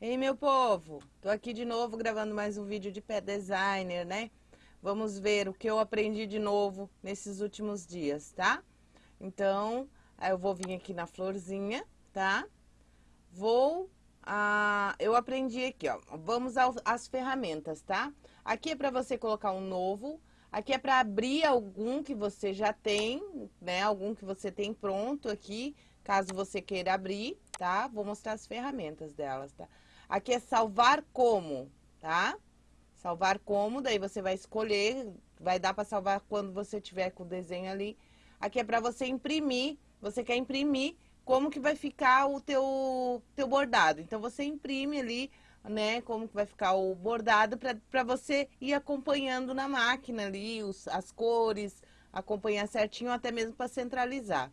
Ei, meu povo, tô aqui de novo gravando mais um vídeo de pé designer, né? Vamos ver o que eu aprendi de novo nesses últimos dias, tá? Então, eu vou vir aqui na florzinha, tá? Vou, ah, eu aprendi aqui, ó, vamos às ferramentas, tá? Aqui é para você colocar um novo, aqui é para abrir algum que você já tem, né? Algum que você tem pronto aqui, caso você queira abrir, tá? Vou mostrar as ferramentas delas, tá? Aqui é salvar como, tá? Salvar como, daí você vai escolher, vai dar para salvar quando você tiver com o desenho ali. Aqui é para você imprimir, você quer imprimir como que vai ficar o teu, teu bordado. Então, você imprime ali, né, como que vai ficar o bordado para você ir acompanhando na máquina ali, os, as cores, acompanhar certinho, até mesmo para centralizar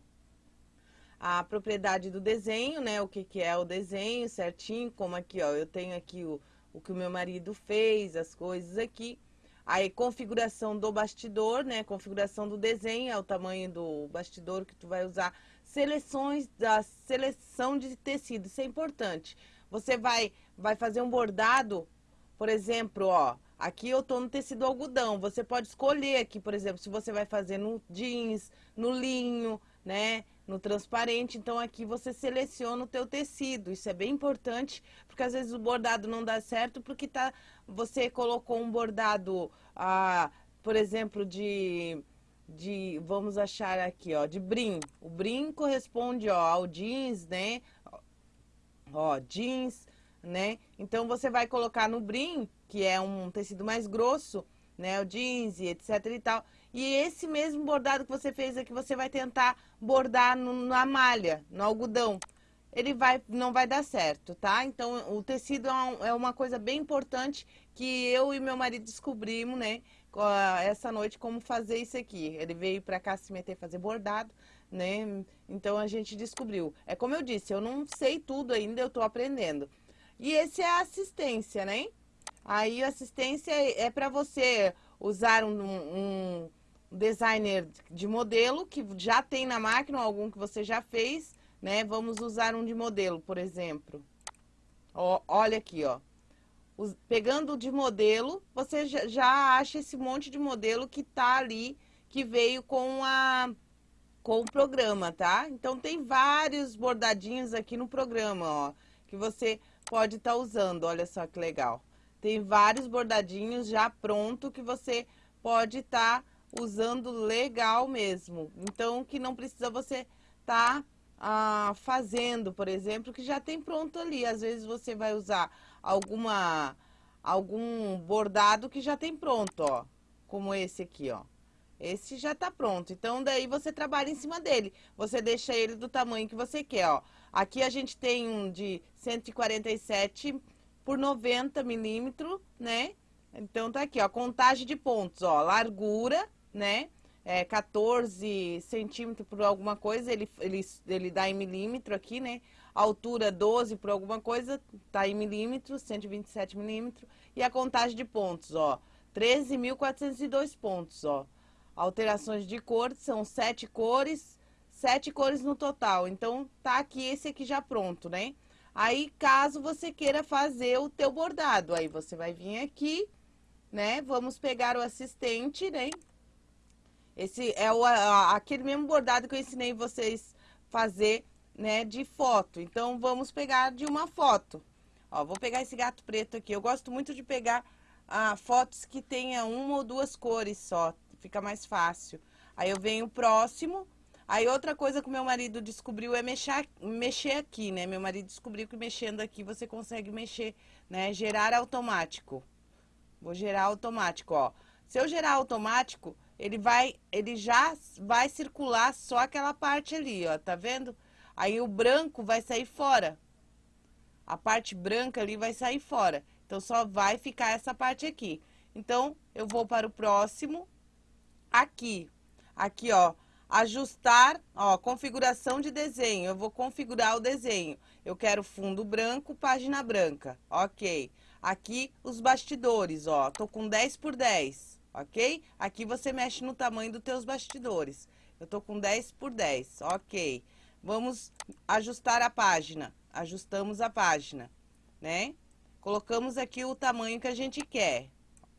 a propriedade do desenho, né? O que, que é o desenho certinho, como aqui, ó, eu tenho aqui o, o que o meu marido fez, as coisas aqui. Aí, configuração do bastidor, né? Configuração do desenho, é o tamanho do bastidor que tu vai usar. Seleções da seleção de tecido, isso é importante. Você vai, vai fazer um bordado, por exemplo, ó, aqui eu tô no tecido algodão. Você pode escolher aqui, por exemplo, se você vai fazer no jeans, no linho, né? No transparente, então aqui você seleciona o teu tecido, isso é bem importante, porque às vezes o bordado não dá certo, porque tá, você colocou um bordado, ah, por exemplo, de, de, vamos achar aqui, ó, de brim, o brim corresponde, ó, ao jeans, né, ó, jeans, né, então você vai colocar no brim, que é um tecido mais grosso, né, o jeans etc e tal, e esse mesmo bordado que você fez aqui, você vai tentar bordar no, na malha, no algodão. Ele vai, não vai dar certo, tá? Então, o tecido é, é uma coisa bem importante que eu e meu marido descobrimos, né? Essa noite, como fazer isso aqui. Ele veio pra cá se meter fazer bordado, né? Então, a gente descobriu. É como eu disse, eu não sei tudo ainda, eu tô aprendendo. E esse é a assistência, né? Aí, assistência é para você usar um, um designer de modelo que já tem na máquina, algum que você já fez, né? Vamos usar um de modelo, por exemplo. Ó, olha aqui, ó. Os, pegando de modelo, você já, já acha esse monte de modelo que tá ali, que veio com a com o programa, tá? Então tem vários bordadinhos aqui no programa, ó, que você pode estar tá usando. Olha só que legal. Tem vários bordadinhos já pronto que você pode estar tá usando legal mesmo. Então, que não precisa você tá ah, fazendo, por exemplo, que já tem pronto ali. Às vezes você vai usar alguma algum bordado que já tem pronto, ó. Como esse aqui, ó. Esse já tá pronto. Então, daí você trabalha em cima dele. Você deixa ele do tamanho que você quer, ó. Aqui a gente tem um de 147 por 90 milímetros, né? Então, tá aqui, ó. Contagem de pontos, ó. Largura, né? É 14 centímetros por alguma coisa, ele, ele, ele dá em milímetro aqui, né? altura 12 por alguma coisa, tá em milímetros, 127 milímetros. E a contagem de pontos, ó, 13.402 pontos, ó. Alterações de cor, são sete cores, sete cores no total. Então, tá aqui esse aqui já pronto, né? Aí, caso você queira fazer o teu bordado, aí você vai vir aqui, né? Vamos pegar o assistente, né? Esse é o, aquele mesmo bordado que eu ensinei vocês fazer, né, de foto. Então, vamos pegar de uma foto. Ó, vou pegar esse gato preto aqui. Eu gosto muito de pegar ah, fotos que tenha uma ou duas cores só. Fica mais fácil. Aí eu venho próximo. Aí outra coisa que o meu marido descobriu é mexer, mexer aqui, né? Meu marido descobriu que mexendo aqui você consegue mexer, né? Gerar automático. Vou gerar automático, ó. Se eu gerar automático, ele vai, ele já vai circular só aquela parte ali, ó, tá vendo? Aí o branco vai sair fora. A parte branca ali vai sair fora. Então, só vai ficar essa parte aqui. Então, eu vou para o próximo. Aqui. Aqui, ó. Ajustar, ó, configuração de desenho. Eu vou configurar o desenho. Eu quero fundo branco, página branca. Ok. Aqui, os bastidores, ó. Tô com 10 por 10 ok? Aqui você mexe no tamanho dos teus bastidores. Eu tô com 10 por 10, ok. Vamos ajustar a página. Ajustamos a página. né? Colocamos aqui o tamanho que a gente quer,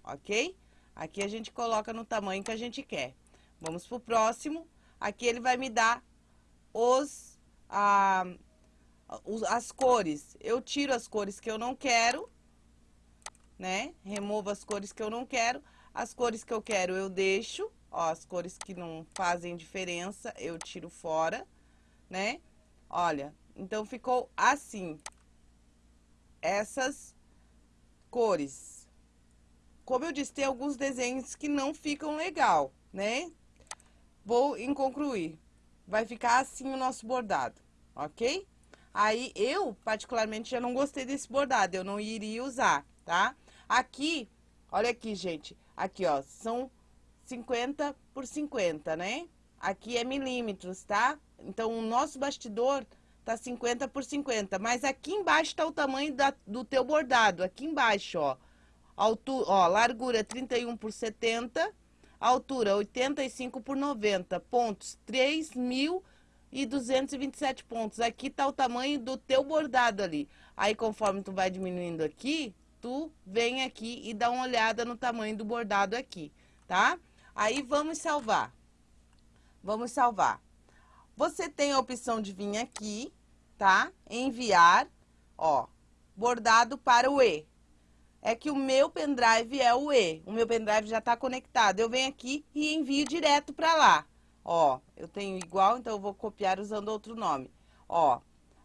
ok? Aqui a gente coloca no tamanho que a gente quer. Vamos pro próximo. Aqui ele vai me dar os, os, as cores. Eu tiro as cores que eu não quero, né? Removo as cores que eu não quero. As cores que eu quero eu deixo, ó, as cores que não fazem diferença eu tiro fora, né? Olha, então ficou assim, essas cores. Como eu disse, tem alguns desenhos que não ficam legal, né? Vou em concluir. Vai ficar assim o nosso bordado, ok? Aí, eu, particularmente, já não gostei desse bordado, eu não iria usar, tá? Aqui, olha aqui, gente, aqui, ó, são 50 por 50, né? Aqui é milímetros, tá? Então, o nosso bastidor tá 50 por 50, mas aqui embaixo tá o tamanho da, do teu bordado, aqui embaixo, ó. Altura, ó, largura 31 por 70, altura 85 por 90, pontos 3.227 pontos. Aqui tá o tamanho do teu bordado ali. Aí, conforme tu vai diminuindo aqui, tu vem aqui e dá uma olhada no tamanho do bordado aqui, tá? Aí, vamos salvar. Vamos salvar. Você tem a opção de vir aqui, tá? Enviar, ó, bordado para o E. É que o meu pendrive é o E. O meu pendrive já está conectado. Eu venho aqui e envio direto para lá. Ó, eu tenho igual, então eu vou copiar usando outro nome. Ó,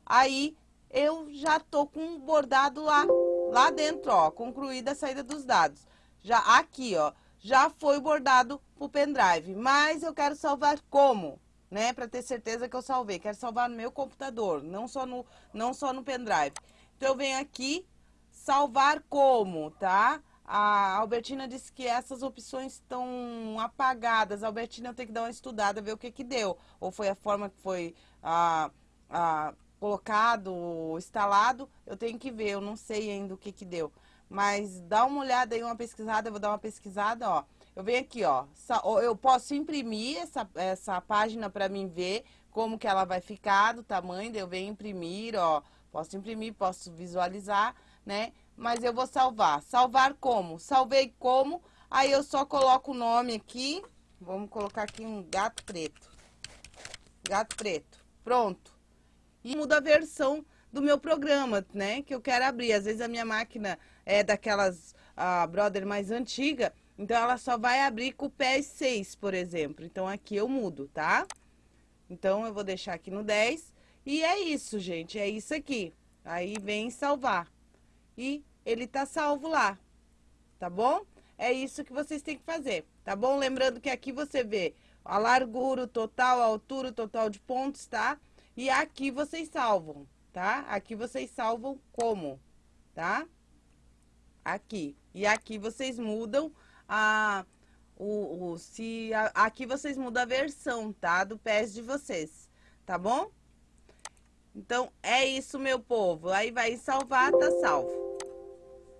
aí eu já tô com bordado lá, lá dentro, ó, concluída a saída dos dados. Já aqui, ó, já foi bordado pro pendrive, mas eu quero salvar como? né? Para ter certeza que eu salvei. Quero salvar no meu computador, não só no, não só no pendrive. Então, eu venho aqui, salvar como, tá? A Albertina disse que essas opções estão apagadas. A Albertina tenho que dar uma estudada, ver o que que deu. Ou foi a forma que foi ah, ah, colocado, instalado. Eu tenho que ver, eu não sei ainda o que que deu. Mas dá uma olhada aí, uma pesquisada, eu vou dar uma pesquisada, ó. Eu venho aqui, ó, eu posso imprimir essa, essa página para mim ver como que ela vai ficar, do tamanho, eu venho imprimir, ó, posso imprimir, posso visualizar, né? Mas eu vou salvar. Salvar como? Salvei como, aí eu só coloco o nome aqui, vamos colocar aqui um gato preto. Gato preto, pronto. E muda a versão do meu programa, né, que eu quero abrir. Às vezes a minha máquina é daquelas a Brother mais antiga, então, ela só vai abrir com o PES 6, por exemplo. Então, aqui eu mudo, tá? Então, eu vou deixar aqui no 10. E é isso, gente. É isso aqui. Aí, vem salvar. E ele tá salvo lá. Tá bom? É isso que vocês têm que fazer, tá bom? Lembrando que aqui você vê a largura, o total, a altura, o total de pontos, tá? E aqui vocês salvam, tá? Aqui vocês salvam como, tá? Aqui. E aqui vocês mudam a, o, o se a, aqui vocês mudam a versão, tá? Do PES de vocês, tá bom? Então, é isso, meu povo. Aí vai salvar, tá salvo.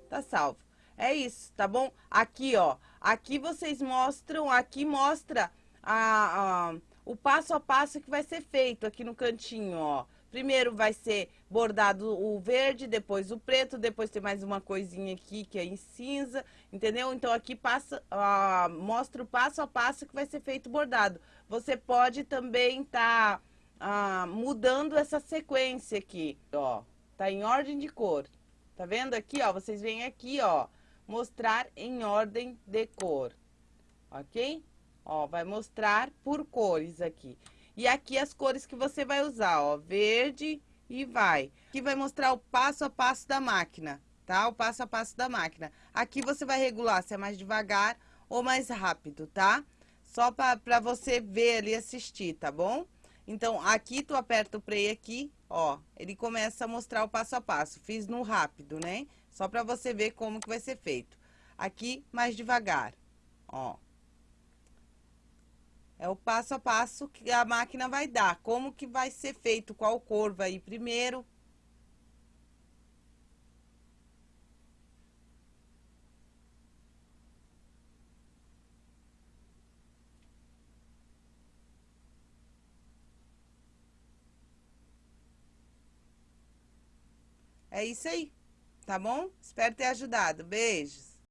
Tá salvo. É isso, tá bom? Aqui, ó. Aqui vocês mostram, aqui mostra a, a, o passo a passo que vai ser feito aqui no cantinho, ó. Primeiro vai ser bordado o verde, depois o preto, depois tem mais uma coisinha aqui que é em cinza, entendeu? Então aqui passa, uh, mostra o passo a passo que vai ser feito bordado. Você pode também estar tá, uh, mudando essa sequência aqui, ó. Tá em ordem de cor. Tá vendo aqui, ó? Vocês vêm aqui, ó, mostrar em ordem de cor, ok? Ó, vai mostrar por cores aqui. E aqui as cores que você vai usar, ó, verde e vai. Aqui vai mostrar o passo a passo da máquina, tá? O passo a passo da máquina. Aqui você vai regular se é mais devagar ou mais rápido, tá? Só para você ver ali assistir, tá bom? Então, aqui tu aperta o play aqui, ó, ele começa a mostrar o passo a passo. Fiz no rápido, né? Só para você ver como que vai ser feito. Aqui, mais devagar, ó. É o passo a passo que a máquina vai dar. Como que vai ser feito, qual cor vai ir primeiro. É isso aí. tá bom? Espero ter ajudado. Beijos!